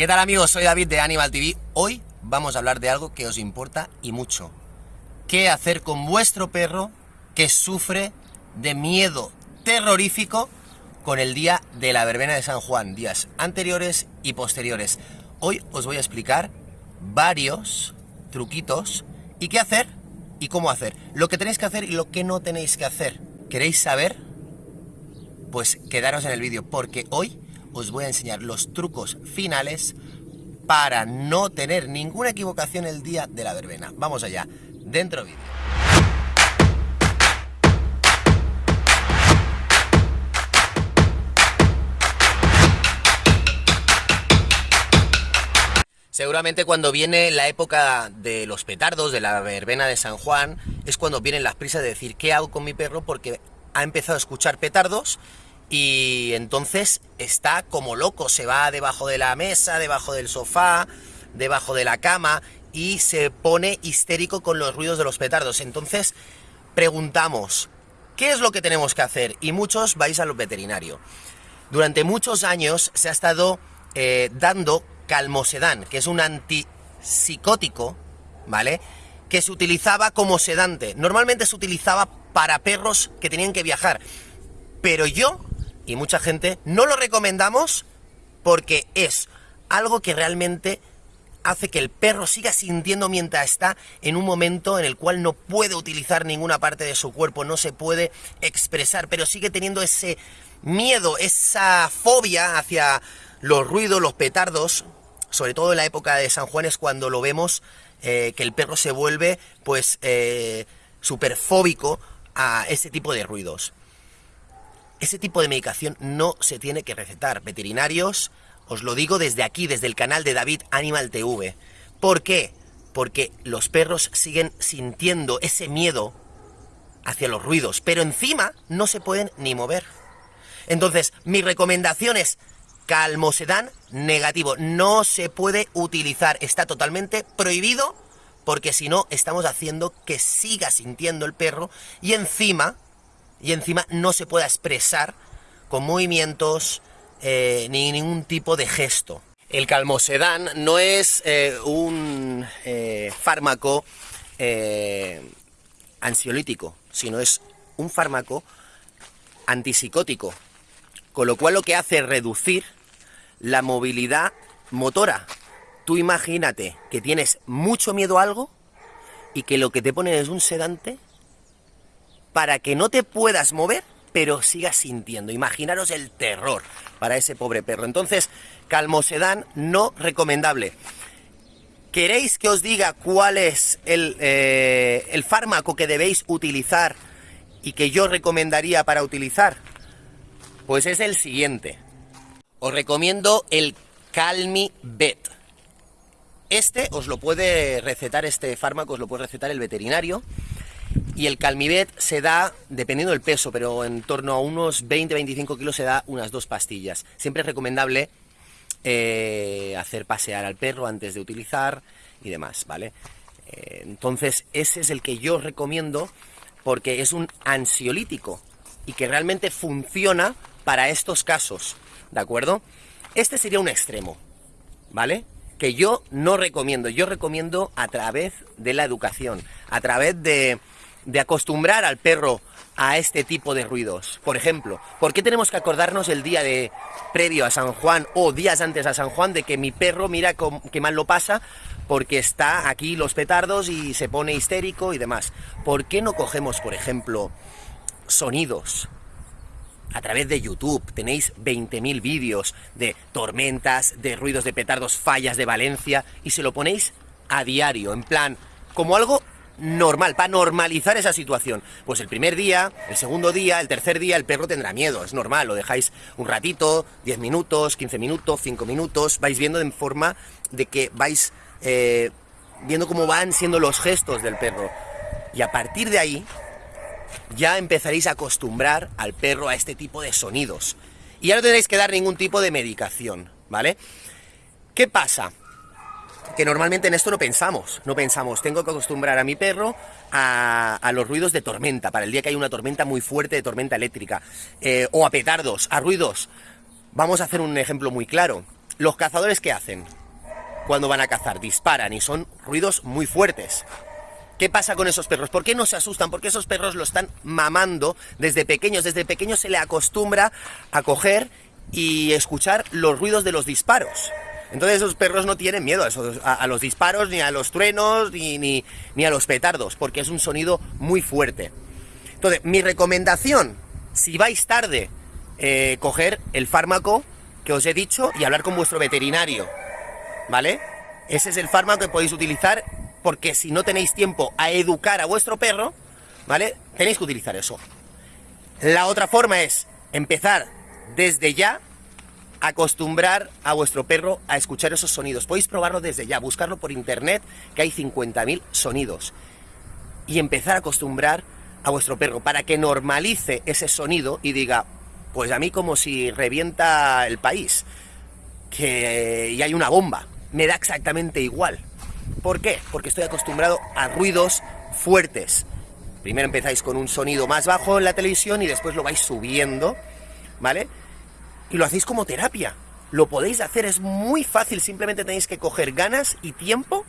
¿Qué tal amigos? Soy David de Animal TV. Hoy vamos a hablar de algo que os importa y mucho. ¿Qué hacer con vuestro perro que sufre de miedo terrorífico con el día de la verbena de San Juan, días anteriores y posteriores? Hoy os voy a explicar varios truquitos y qué hacer y cómo hacer. Lo que tenéis que hacer y lo que no tenéis que hacer. ¿Queréis saber? Pues quedaros en el vídeo porque hoy os voy a enseñar los trucos finales para no tener ninguna equivocación el día de la verbena. Vamos allá, dentro vídeo. Seguramente cuando viene la época de los petardos, de la verbena de San Juan, es cuando vienen las prisas de decir qué hago con mi perro porque ha empezado a escuchar petardos y entonces está como loco, se va debajo de la mesa, debajo del sofá, debajo de la cama y se pone histérico con los ruidos de los petardos. Entonces preguntamos, ¿qué es lo que tenemos que hacer? Y muchos vais al veterinario. Durante muchos años se ha estado eh, dando calmosedán, que es un antipsicótico, ¿vale? Que se utilizaba como sedante. Normalmente se utilizaba para perros que tenían que viajar. Pero yo y mucha gente no lo recomendamos porque es algo que realmente hace que el perro siga sintiendo mientras está en un momento en el cual no puede utilizar ninguna parte de su cuerpo, no se puede expresar, pero sigue teniendo ese miedo, esa fobia hacia los ruidos, los petardos, sobre todo en la época de San Juan es cuando lo vemos eh, que el perro se vuelve pues eh, súper fóbico a ese tipo de ruidos. Ese tipo de medicación no se tiene que recetar. Veterinarios, os lo digo desde aquí, desde el canal de David Animal TV. ¿Por qué? Porque los perros siguen sintiendo ese miedo hacia los ruidos, pero encima no se pueden ni mover. Entonces, mi recomendación es calmosedán negativo. No se puede utilizar, está totalmente prohibido porque si no estamos haciendo que siga sintiendo el perro y encima y encima no se pueda expresar con movimientos eh, ni ningún tipo de gesto. El calmosedán no es eh, un eh, fármaco ansiolítico, sino es un fármaco antipsicótico, con lo cual lo que hace es reducir la movilidad motora. Tú imagínate que tienes mucho miedo a algo y que lo que te pone es un sedante para que no te puedas mover, pero sigas sintiendo. Imaginaros el terror para ese pobre perro. Entonces, calmosedán no recomendable. ¿Queréis que os diga cuál es el, eh, el fármaco que debéis utilizar y que yo recomendaría para utilizar? Pues es el siguiente. Os recomiendo el Calmi Bet. Este os lo puede recetar, este fármaco os lo puede recetar el veterinario y el Calmivet se da, dependiendo del peso, pero en torno a unos 20-25 kilos se da unas dos pastillas. Siempre es recomendable eh, hacer pasear al perro antes de utilizar y demás, ¿vale? Eh, entonces, ese es el que yo recomiendo porque es un ansiolítico y que realmente funciona para estos casos, ¿de acuerdo? Este sería un extremo, ¿vale? Que yo no recomiendo, yo recomiendo a través de la educación, a través de de acostumbrar al perro a este tipo de ruidos. Por ejemplo, ¿por qué tenemos que acordarnos el día de previo a San Juan o días antes a San Juan de que mi perro mira qué mal lo pasa porque está aquí los petardos y se pone histérico y demás? ¿Por qué no cogemos, por ejemplo, sonidos? A través de YouTube tenéis 20.000 vídeos de tormentas, de ruidos de petardos, fallas de Valencia y se lo ponéis a diario, en plan, como algo normal, para normalizar esa situación. Pues el primer día, el segundo día, el tercer día, el perro tendrá miedo, es normal, lo dejáis un ratito, 10 minutos, 15 minutos, 5 minutos, vais viendo en forma de que vais eh, viendo cómo van siendo los gestos del perro. Y a partir de ahí, ya empezaréis a acostumbrar al perro a este tipo de sonidos. Y ya no tendréis que dar ningún tipo de medicación, ¿vale? ¿Qué pasa? Que normalmente en esto no pensamos, no pensamos, tengo que acostumbrar a mi perro a, los ruidos de tormenta, para el día que hay una tormenta muy fuerte de tormenta eléctrica, eh, o a petardos, a ruidos. Vamos a hacer un ejemplo muy claro. los cazadores ¿qué hacen? Cuando van a cazar, disparan y son ruidos muy fuertes. ¿Qué pasa con esos perros? ¿Por qué no se asustan? Porque esos perros lo están mamando desde pequeños. Desde pequeños se le acostumbra a coger y escuchar los ruidos de los disparos. Entonces esos perros no tienen miedo a, los disparos, ni a los truenos, ni, ni, a los petardos, porque es un sonido muy fuerte. Entonces, mi recomendación, si vais tarde, eh, coger el fármaco que os he dicho y hablar con vuestro veterinario, ¿vale? Ese es el fármaco que podéis utilizar porque si no tenéis tiempo a educar a vuestro perro, ¿vale? Tenéis que utilizar eso. La otra forma es empezar desde ya a acostumbrar a vuestro perro a escuchar esos sonidos. Podéis probarlo desde ya, buscarlo por internet, que hay 50.000 sonidos. Y empezar a acostumbrar a vuestro perro para que normalice ese sonido y diga, pues a mí como si revienta el país, que y hay una bomba, me da exactamente igual. ¿Por qué? Porque estoy acostumbrado a ruidos fuertes. Primero empezáis con un sonido más bajo en la televisión y después lo vais subiendo, ¿vale? Y lo hacéis como terapia. Lo podéis hacer, es muy fácil, simplemente tenéis que coger ganas y tiempo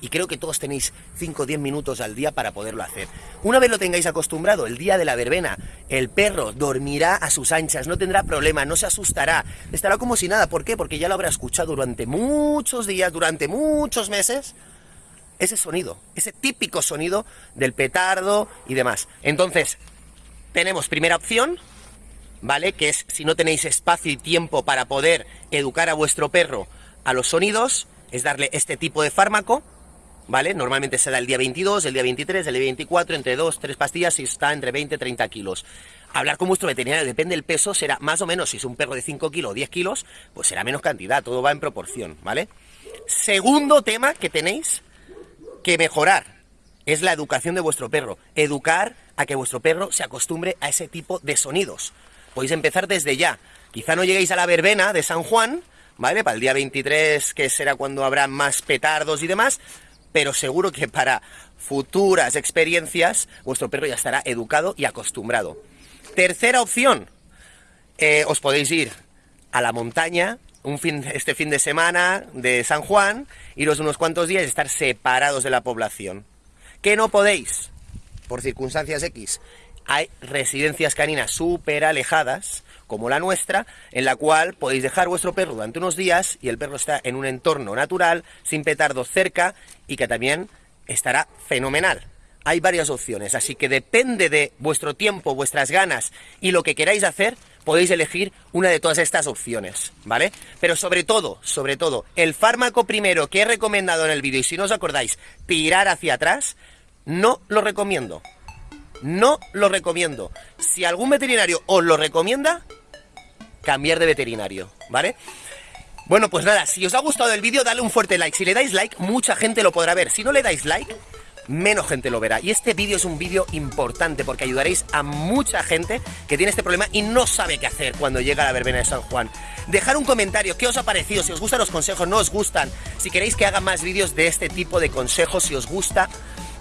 y creo que todos tenéis 5 o 10 minutos al día para poderlo hacer. Una vez lo tengáis acostumbrado, el día de la verbena, el perro dormirá a sus anchas, no tendrá problema, no se asustará, estará como si nada. ¿Por qué? Porque ya lo habrá escuchado durante muchos días, durante muchos meses, ese sonido, ese típico sonido del petardo y demás. Entonces, tenemos primera opción, ¿vale? Que es si no tenéis espacio y tiempo para poder educar a vuestro perro a los sonidos, es darle este tipo de fármaco, ¿vale? Normalmente se da el día 22, el día 23, el día 24, entre 2, 3 pastillas y está entre 20 y 30 kilos. Hablar con vuestro veterinario, depende del peso, será más o menos, si es un perro de 5 kilos o 10 kilos, pues será menos cantidad, todo va en proporción, ¿vale? Segundo tema que tenéis que mejorar es la educación de vuestro perro. Educar a que vuestro perro se acostumbre a ese tipo de sonidos. Podéis empezar desde ya. Quizá no lleguéis a la verbena de San Juan, ¿vale? Para el día 23, que será cuando habrá más petardos y demás, pero seguro que para futuras experiencias vuestro perro ya estará educado y acostumbrado. Tercera opción, eh, os podéis ir a la montaña un fin, este fin de semana de San Juan, iros unos cuantos días y estar separados de la población. ¿Qué no podéis? Por circunstancias X. Hay residencias caninas súper alejadas como la nuestra, en la cual podéis dejar vuestro perro durante unos días y el perro está en un entorno natural, sin petardos cerca y que también estará fenomenal. Hay varias opciones, así que depende de vuestro tiempo, vuestras ganas y lo que queráis hacer, podéis elegir una de todas estas opciones, ¿vale? Pero sobre todo, sobre todo, el fármaco primero que he recomendado en el vídeo, y si no os acordáis, tirar hacia atrás, no lo recomiendo. No lo recomiendo. Si algún veterinario os lo recomienda, cambiar de veterinario, ¿vale? Bueno, pues nada, si os ha gustado el vídeo, dale un fuerte like. Si le dais like, mucha gente lo podrá ver. Si no le dais like, menos gente lo verá. Y este vídeo es un vídeo importante porque ayudaréis a mucha gente que tiene este problema y no sabe qué hacer cuando llega la verbena de San Juan. Dejar un comentario, ¿qué os ha parecido? Si os gustan los consejos, no os gustan. Si queréis que haga más vídeos de este tipo de consejos, si os gusta,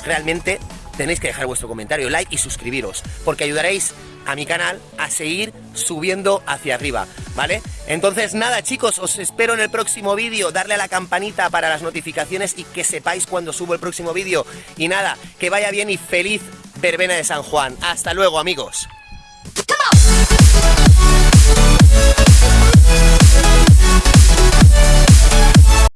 realmente tenéis que dejar vuestro comentario, like y suscribiros, porque ayudaréis a mi canal a seguir subiendo hacia arriba, ¿vale? Entonces nada chicos, os espero en el próximo vídeo, darle a la campanita para las notificaciones y que sepáis cuando subo el próximo vídeo. Y nada, que vaya bien y feliz verbena de San Juan. Hasta luego amigos.